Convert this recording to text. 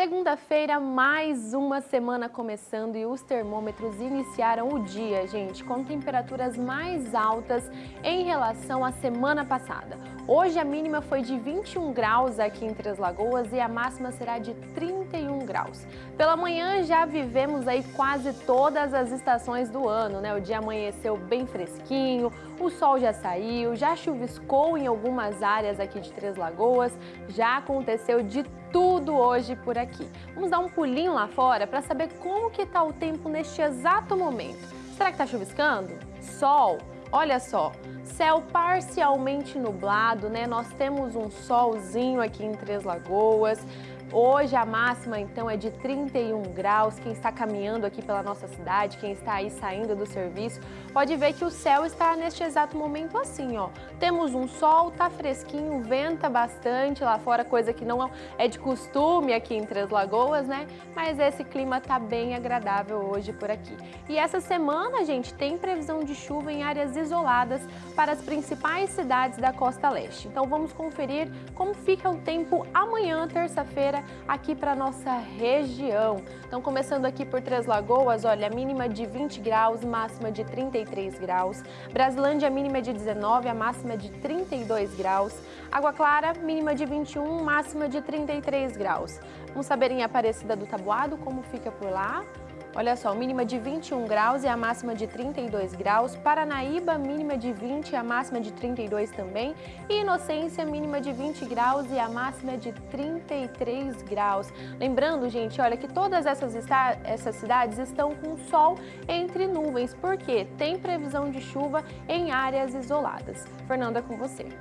Segunda-feira, mais uma semana começando e os termômetros iniciaram o dia, gente, com temperaturas mais altas em relação à semana passada. Hoje a mínima foi de 21 graus aqui em Três Lagoas e a máxima será de 31 graus. Pela manhã já vivemos aí quase todas as estações do ano, né? O dia amanheceu bem fresquinho, o sol já saiu, já chuviscou em algumas áreas aqui de Três Lagoas, já aconteceu de tudo hoje por aqui. Vamos dar um pulinho lá fora para saber como que está o tempo neste exato momento. Será que está chuviscando? Sol? Olha só, céu parcialmente nublado, né? Nós temos um solzinho aqui em Três Lagoas. Hoje a máxima então é de 31 graus. Quem está caminhando aqui pela nossa cidade, quem está aí saindo do serviço, pode ver que o céu está neste exato momento assim, ó. Temos um sol, tá fresquinho, venta bastante lá fora, coisa que não é de costume aqui em Três Lagoas, né? Mas esse clima tá bem agradável hoje por aqui. E essa semana, gente, tem previsão de chuva em áreas isoladas para as principais cidades da costa leste. Então vamos conferir como fica o tempo amanhã, terça-feira, aqui para nossa região. Então, começando aqui por Três Lagoas, olha, a mínima de 20 graus, máxima de 33 graus. Brasilândia, a mínima de 19, a máxima de 32 graus. Água Clara, mínima de 21, máxima de 33 graus. Vamos saber em Aparecida do Tabuado como fica por lá. Olha só, mínima de 21 graus e a máxima de 32 graus. Paranaíba, mínima de 20 e a máxima de 32 também. E Inocência, mínima de 20 graus e a máxima de 33 graus. Lembrando, gente, olha que todas essas, essas cidades estão com sol entre nuvens, porque tem previsão de chuva em áreas isoladas. Fernanda, com você.